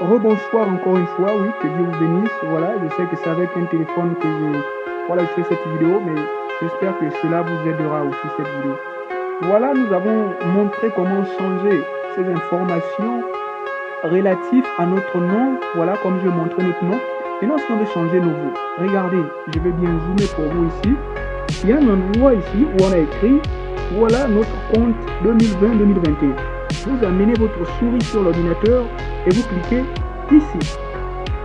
Rebonsoir encore une fois, oui, que Dieu vous bénisse. Voilà, je sais que c'est avec un téléphone que je, voilà, je fais cette vidéo, mais j'espère que cela vous aidera aussi cette vidéo. Voilà, nous avons montré comment changer ces informations relatives à notre nom. Voilà, comme je montrais notre nom. Et nous, si on veut changer nos voeux, regardez, je vais bien zoomer pour vous ici. Il y a un endroit ici où on a écrit, voilà notre compte 2020-2021. Vous amenez votre souris sur l'ordinateur et vous cliquez ici.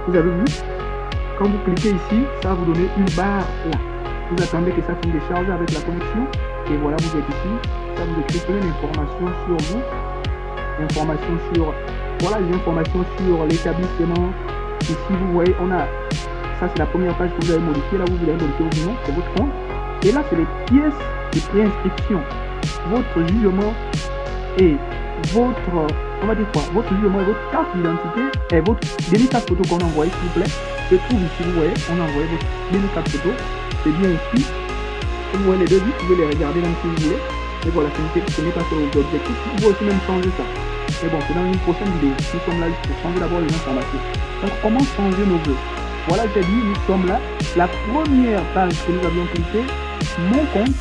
Vous avez vu? Quand vous cliquez ici, ça va vous donner une barre là. Vous attendez que ça finisse de charger avec la connexion. Et voilà, vous êtes ici. Ça vous écrit plein d'informations sur vous. Informations sur... Voilà les informations sur l'établissement. Ici, vous voyez, on a... Ça, c'est la première page que vous avez modifiée. Là, vous avez modifié au nom, c'est votre compte. Et là, c'est les pièces de préinscription. Votre jugement et votre on va dire quoi Votre votre carte d'identité et votre carte photo qu'on a envoyé, s'il vous plaît, se trouve ici, vous voyez, on a envoyé votre carte photo, c'est bien ici. Vous voyez les deux vous pouvez les regarder même si vous voulez. Et voilà, ce n'est pas sur vos objectifs. Vous pouvez aussi même changer ça. Mais bon, c'est dans une prochaine vidéo. Nous sommes là pour changer d'abord les informations. Donc, comment changer nos vœux? Voilà, j'ai dit, nous sommes là. La première page que nous avions cliqué, mon compte,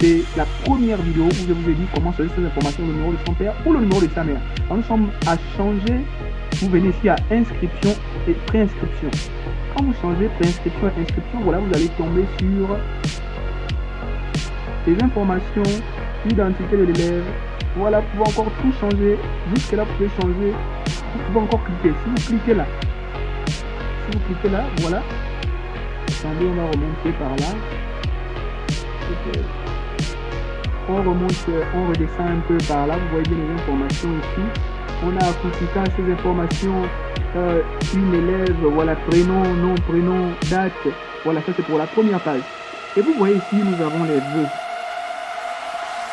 c'est la première vidéo où je vous ai dit comment changer ces informations, le numéro de son père ou le numéro de sa mère. nous sommes à changer, vous venez ici à inscription et préinscription. Quand vous changez préinscription et inscription, voilà, vous allez tomber sur les informations, l'identité de l'élève. Voilà, vous pouvez encore tout changer. Jusque là, vous pouvez changer. Vous pouvez encore cliquer. Si vous cliquez là, si vous cliquez là, voilà. Attendez, on va remonter par là on remonte, on redescend un peu par là, vous voyez bien les informations ici. On a à ces informations, euh, une élève, voilà, prénom, nom, prénom, date. Voilà, ça c'est pour la première page. Et vous voyez ici, nous avons les vœux.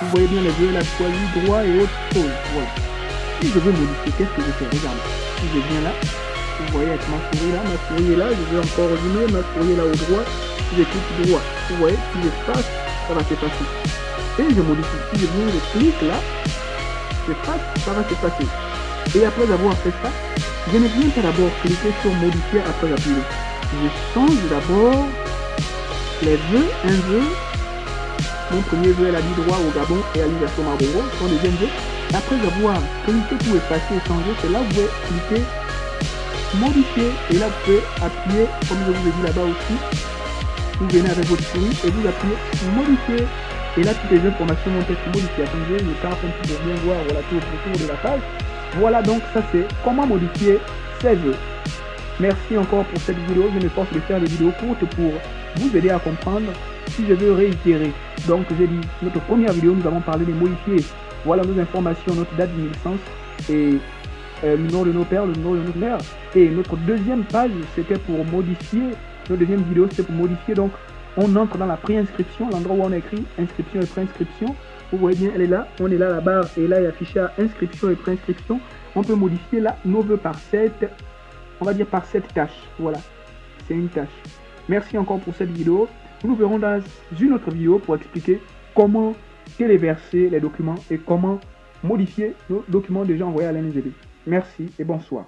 Vous voyez bien les vœux, la choisi, droit et autre chose. Voilà. Si je veux modifier, qu'est-ce que je fais? Regarde. Si je viens là, vous voyez avec ma souris là, ma souris est là, je vais encore résumer, ma souris là au droit, si je clique droit, vous voyez, si je passe, ça va s'effacer et je modifie. Viens, je clique là, je passe, ça va se passer. Et après avoir fait ça, je ne viens pas d'abord cliquer sur modifier après appuyer. Je change d'abord les vœux, un vœu. Mon premier vœu, elle a dit droit au Gabon et à l'Université Marbongo, son deuxième vœu. Après avoir cliqué pour effacer et changer, c'est là où vous pouvez cliquer modifier et là vous pouvez appuyer comme je vous ai dit là-bas aussi vous venez avec votre souris et vous appuyez modifier et là, toutes les informations vont être modifiées. Attendez, je tape un petit peu bien voir voilà, tout autour de la page. Voilà donc, ça c'est comment modifier ses vœux. Merci encore pour cette vidéo. Je me force de faire des vidéos courtes pour vous aider à comprendre si je veux réitérer. Donc, j'ai dit, notre première vidéo, nous avons parlé de modifier voilà nos informations, notre date de naissance et euh, le nom de nos pères, le nom de notre mère. Et notre deuxième page, c'était pour modifier, notre deuxième vidéo, c'était pour modifier donc on entre dans la préinscription, l'endroit où on a écrit inscription et préinscription. Vous voyez bien, elle est là. On est là, la barre est là, est affichée à inscription et préinscription. On peut modifier là vœux par cette, on va dire par cette tâche. Voilà, c'est une tâche. Merci encore pour cette vidéo. Nous nous verrons dans une autre vidéo pour expliquer comment téléverser les documents et comment modifier nos documents déjà envoyés à l'NGB. Merci et bonsoir.